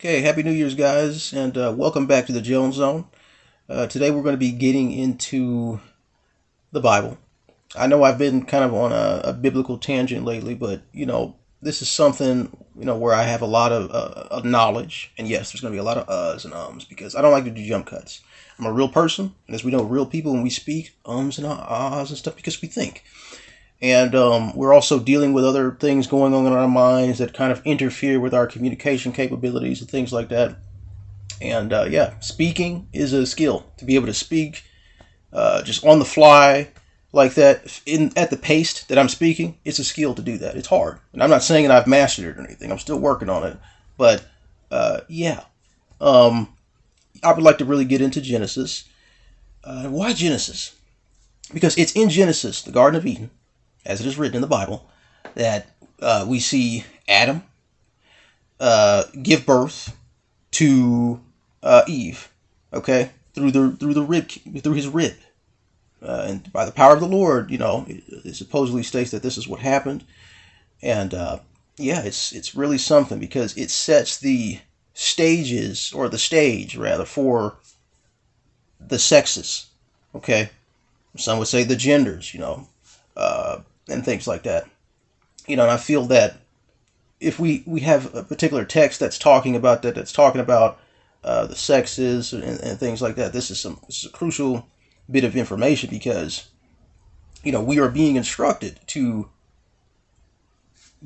Okay, Happy New Year's, guys, and uh, welcome back to the Jones Zone. Uh, today we're going to be getting into the Bible. I know I've been kind of on a, a, biblical tangent lately, but you know, this is something you know where I have a lot of, uh, of knowledge, and yes, there's going to be a lot of uhs and ums because I don't like to do jump cuts. I'm a real person, and as we know, real people when we speak ums and ahs and stuff because we think and um, we're also dealing with other things going on in our minds that kind of interfere with our communication capabilities and things like that. And uh, yeah, speaking is a skill to be able to speak uh, just on the fly like that in at the pace that I'm speaking. It's a skill to do that. It's hard, and I'm not saying that I've mastered it or anything. I'm still working on it, but uh, yeah, um, I would like to really get into Genesis. Uh, why Genesis? Because it's in Genesis, the Garden of Eden, as it is written in the Bible, that uh, we see Adam uh, give birth to uh, Eve, okay, through the through the rib through his rib, uh, and by the power of the Lord, you know, it, it supposedly states that this is what happened, and uh, yeah, it's it's really something because it sets the stages or the stage rather for the sexes, okay. Some would say the genders, you know, uh, and things like that. You know, and I feel that if we, we have a particular text that's talking about that, that's talking about uh, the sexes and, and things like that, this is some this is a crucial bit of information because you know we are being instructed to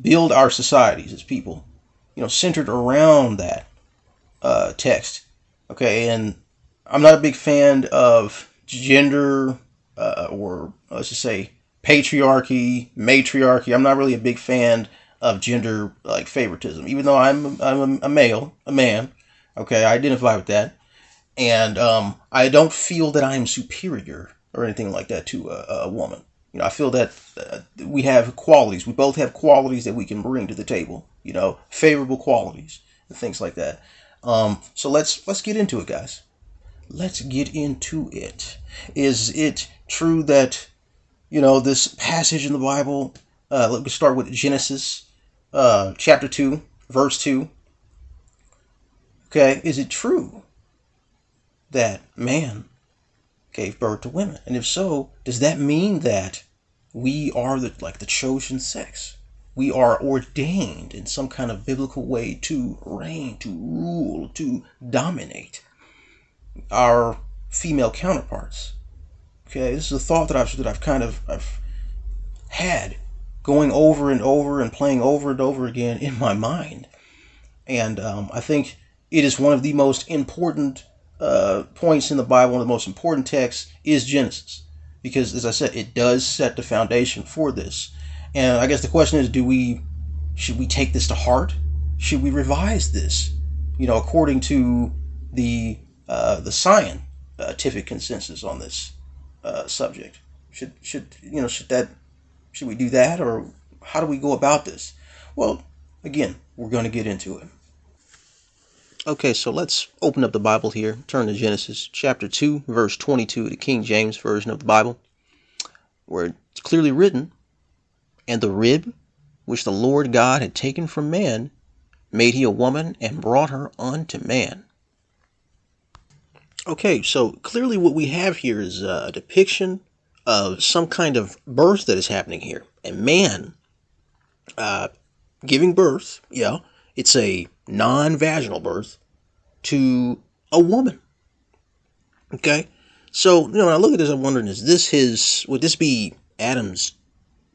build our societies as people, you know, centered around that uh, text. Okay, and I'm not a big fan of gender uh, or let's just say patriarchy, matriarchy. I'm not really a big fan of gender like favoritism, even though I'm I'm a male, a man. Okay, I identify with that, and um, I don't feel that I'm superior or anything like that to a, a woman. You know, I feel that uh, we have qualities. We both have qualities that we can bring to the table. You know, favorable qualities and things like that. Um, so let's let's get into it, guys. Let's get into it. Is it true that you know, this passage in the Bible. Uh, let me start with Genesis uh, chapter 2, verse 2. Okay, is it true that man gave birth to women? And if so, does that mean that we are the like the chosen sex? We are ordained in some kind of biblical way to reign, to rule, to dominate our female counterparts. Okay, this is a thought that I've that I've kind of I've had going over and over and playing over and over again in my mind, and um, I think it is one of the most important uh, points in the Bible. One of the most important texts is Genesis, because as I said, it does set the foundation for this. And I guess the question is, do we should we take this to heart? Should we revise this? You know, according to the uh, the scientific consensus on this uh, subject? Should should you know should that should we do that or how do we go about this? Well, again, we're going to get into it. Okay, so let's open up the Bible here. Turn to Genesis chapter 2, verse 22, the King James Version of the Bible, where it's clearly written, And the rib which the Lord God had taken from man made he a woman and brought her unto man. Okay, so clearly what we have here is a depiction of some kind of birth that is happening here. A man uh, giving birth, yeah, it's a non vaginal birth to a woman. Okay, so you know when I look at this, I'm wondering: is this his? Would this be Adam's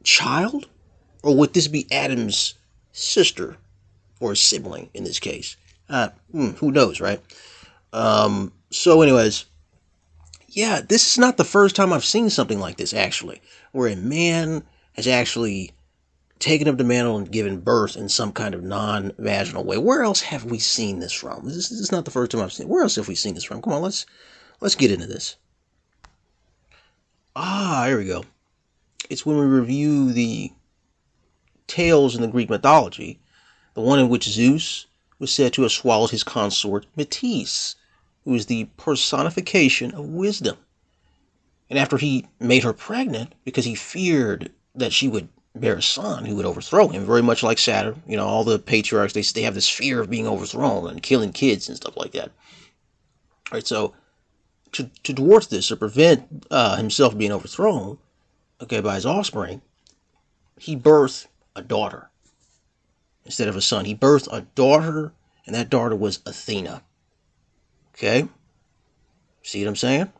child, or would this be Adam's sister or sibling in this case? Uh, hmm, who knows, right? Um, so, anyways, yeah, this is not the first time I've seen something like this, actually, where a man has actually taken up the mantle and given birth in some kind of non vaginal way. Where else have we seen this from? This, is not the first time I've seen it. Where else have we seen this from? Come on, let's let's get into this. Ah, here we go. It's when we review the tales in the Greek mythology, the one in which Zeus was said to have swallowed his consort Metis who is the personification of wisdom. And after he made her pregnant, because he feared that she would bear a son who would overthrow him, very much like Saturn. You know, all the patriarchs, they, they have this fear of being overthrown and killing kids and stuff like that. All right, so to, to thwart this, or prevent uh, himself being overthrown, okay, by his offspring, he birthed a daughter instead of a son. He birthed a daughter, and that daughter was Athena. Okay? See what I'm saying?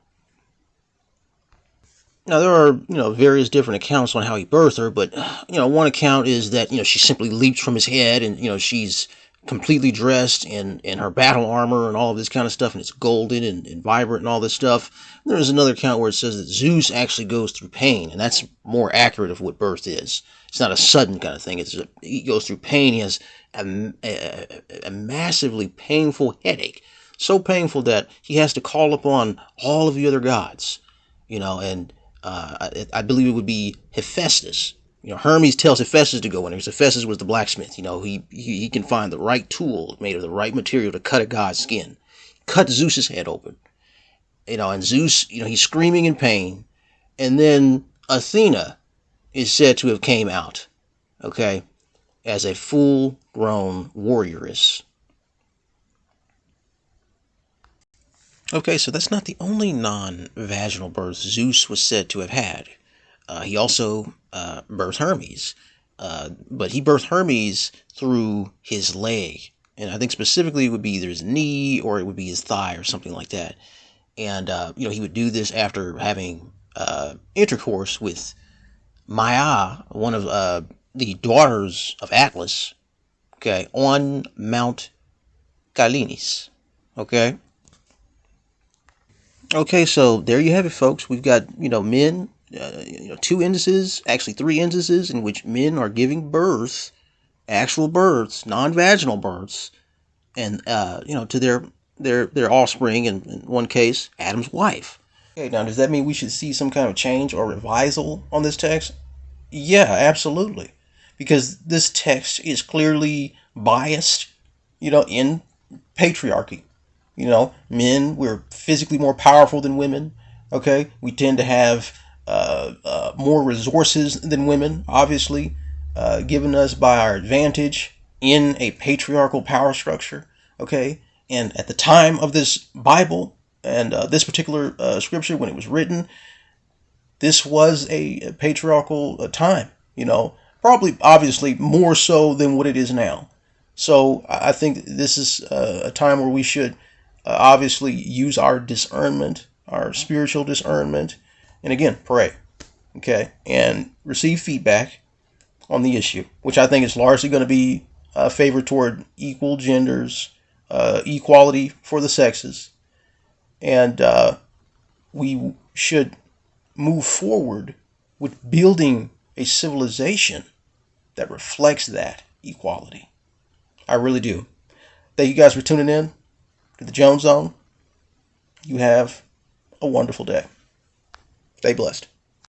Now there are, you know, various different accounts on how he birthed her, but you know, one account is that you know she simply leaps from his head, and you know she's completely dressed in in her battle armor and all of this kind of stuff, and it's golden and, and vibrant and all this stuff. And there's another account where it says that Zeus actually goes through pain, and that's more accurate of what birth is. It's not a sudden kind of thing. It's a, he goes through pain. He has a, a, a massively painful headache, so painful that he has to call upon all of the other gods, you know, and uh, I, I, believe it would be Hephaestus. You know, Hermes tells Hephaestus to go in there Hephaestus was the blacksmith. You know, he, he, he can find the right tool made of the right material to cut a god's skin. Cut Zeus's head open. You know, and Zeus, you know, he's screaming in pain. And then Athena is said to have came out, okay, as a full-grown warrioress. Okay, so that's not the only non-vaginal birth Zeus was said to have had. Uh, he also uh, birthed Hermes, uh, but he birthed Hermes through his leg, and I think specifically it would be either his knee or it would be his thigh or something like that. And uh, you know he would do this after having uh, intercourse with Maia, one of uh, the daughters of Atlas, okay, on Mount Galenis, okay. Okay, so there you have it, folks. We've got, you know, men, uh, you know, two instances, actually three instances in which men are giving birth, actual births, non-vaginal births, and, uh, you know, to their their their offspring, and in one case, Adam's wife. Okay, now does that mean we should see some kind of change or revisal on this text? Yeah, absolutely. Because this text is clearly biased, you know, in patriarchy. You know, men, we're physically more powerful than women. Okay. We tend to have more resources than women, obviously, uh, given us by our advantage in a patriarchal power structure. Okay. And at the time of this Bible and uh, this particular uh, scripture, when it was written, this was a, patriarchal uh, time, you know, probably obviously more so than what it is now. So I think this is a time where we should uh, obviously use our discernment, our spiritual discernment, and again, pray, okay, and receive feedback on the issue, which I think is largely going to be uh, favored toward equal genders, uh, equality for the sexes, and uh, we should move forward with building a civilization that reflects that equality. I really do. Thank you guys for tuning in to the Jones Zone. You have a wonderful day. Stay blessed.